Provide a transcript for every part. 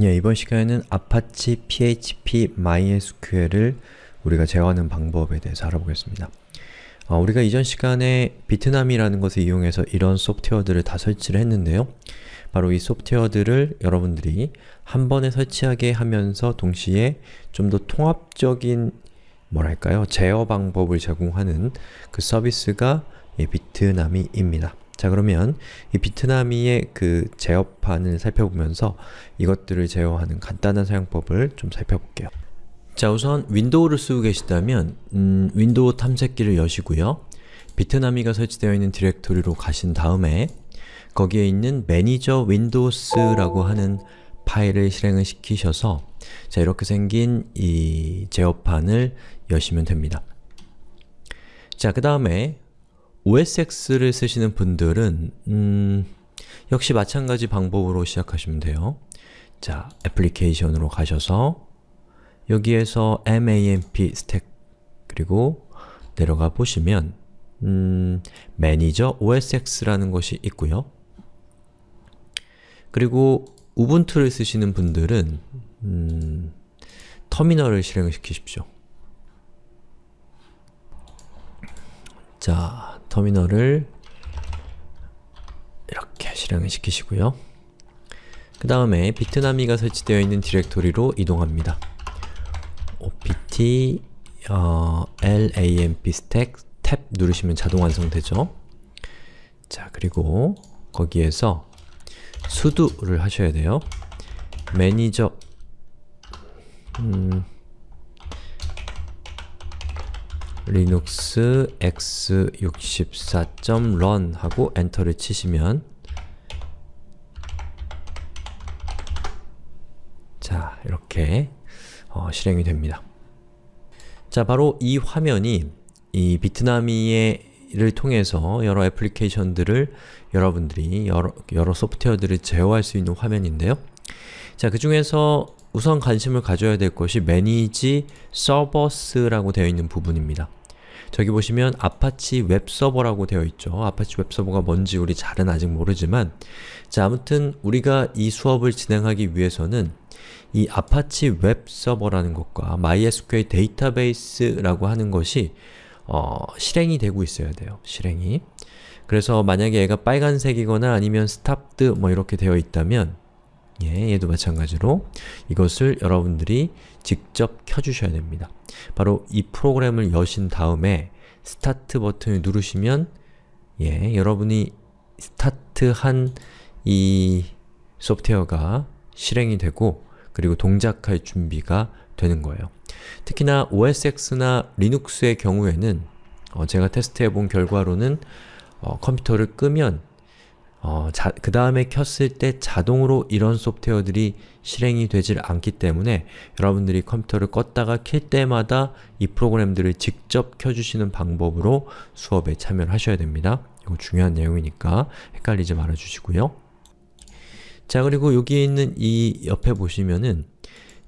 예, 이번 시간에는 아파치 PHP MySQL을 우리가 제어하는 방법에 대해서 알아보겠습니다. 어, 우리가 이전 시간에 비트나미라는 것을 이용해서 이런 소프트웨어들을 다 설치를 했는데요. 바로 이 소프트웨어들을 여러분들이 한 번에 설치하게 하면서 동시에 좀 더 통합적인 뭐랄까요? 제어 방법을 제공하는 그 서비스가 이 비트나미입니다. 자 그러면 이 비트나미의 그 제어판을 살펴보면서 이것들을 제어하는 간단한 사용법을 좀 살펴볼게요. 자 우선 윈도우를 쓰고 계시다면 음, 윈도우 탐색기를 여시고요. 비트나미가 설치되어 있는 디렉토리로 가신 다음에 거기에 있는 manager windows라고 하는 파일을 실행을 시키셔서 자 이렇게 생긴 이 제어판을 여시면 됩니다. 자 그 다음에 OSX를 쓰시는 분들은 음, 역시 마찬가지 방법으로 시작하시면 돼요. 자, 애플리케이션으로 가셔서 여기에서 MAMP 스택 그리고 내려가 보시면 음, 매니저 OSX라는 것이 있고요. 그리고 우분투를 쓰시는 분들은 음, 터미널을 실행을 시키십시오. 자, 터미널을 이렇게 실행을 시키시고요. 그 다음에 비트나미가 설치되어 있는 디렉토리로 이동합니다. opt 어, lamp stack 탭 누르시면 자동 완성되죠. 자, 그리고 거기에서 sudo를 하셔야 돼요. 매니저 음, linux x64.run 하고 엔터를 치시면 자, 이렇게 어, 실행이 됩니다. 자, 바로 이 화면이 이 비트나미를 통해서 여러 애플리케이션들을 여러분들이 여러, 여러 소프트웨어들을 제어할 수 있는 화면인데요. 자, 그 중에서 우선 관심을 가져야 될 것이 Manage Servers라고 되어 있는 부분입니다. 저기 보시면 아파치 웹서버라고 되어 있죠. 아파치 웹서버가 뭔지 우리 잘은 아직 모르지만 자 아무튼 우리가 이 수업을 진행하기 위해서는 이 아파치 웹서버라는 것과 MySQL 데이터베이스라고 하는 것이 어, 실행이 되고 있어야 돼요. 실행이. 그래서 만약에 얘가 빨간색이거나 아니면 stopped 뭐 이렇게 되어 있다면 예, 얘도 마찬가지로 이것을 여러분들이 직접 켜주셔야 됩니다. 바로 이 프로그램을 여신 다음에 스타트 버튼을 누르시면 예, 여러분이 스타트한 이 소프트웨어가 실행이 되고 그리고 동작할 준비가 되는 거예요. 특히나 OSX나 리눅스의 경우에는 어, 제가 테스트해 본 결과로는 어, 컴퓨터를 끄면 어, 그 다음에 켰을 때 자동으로 이런 소프트웨어들이 실행이 되질 않기 때문에 여러분들이 컴퓨터를 껐다가 킬 때마다 이 프로그램들을 직접 켜주시는 방법으로 수업에 참여를 하셔야 됩니다. 이거 중요한 내용이니까 헷갈리지 말아주시고요. 자 그리고 여기에 있는 이 옆에 보시면은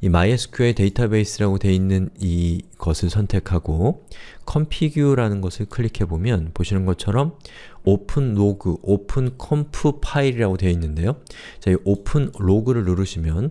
이 MySQL 데이터베이스라고 되어 있는 이 것을 선택하고 configure라는 것을 클릭해보면 보시는 것처럼 open log, open conf 파일이라고 되어 있는데요. 자, 이 open log를 누르시면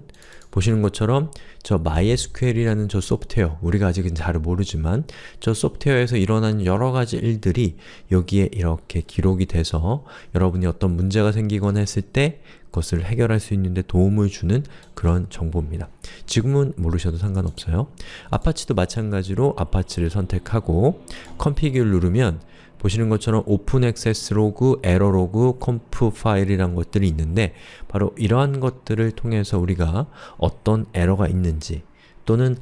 보시는 것처럼 저 MySQL이라는 저 소프트웨어, 우리가 아직은 잘 모르지만 저 소프트웨어에서 일어난 여러가지 일들이 여기에 이렇게 기록이 돼서 여러분이 어떤 문제가 생기거나 했을 때 그것을 해결할 수 있는데 도움을 주는 그런 정보입니다. 지금은 모르셔도 상관없어요. 아파치도 마찬가지로 아파치를 선택하고 configure를 누르면 보시는 것처럼 open access log, error log, conf 파일이란 것들이 있는데 바로 이러한 것들을 통해서 우리가 어떤 에러가 있는지 또는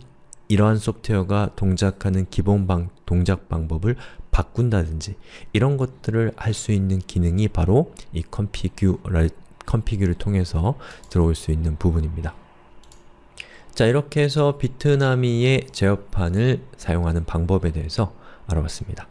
이러한 소프트웨어가 동작하는 기본 방, 동작 방법을 바꾼다든지 이런 것들을 할 수 있는 기능이 바로 이 configure를, configure를 통해서 들어올 수 있는 부분입니다. 자 이렇게 해서 비트나미의 제어판을 사용하는 방법에 대해서 알아봤습니다.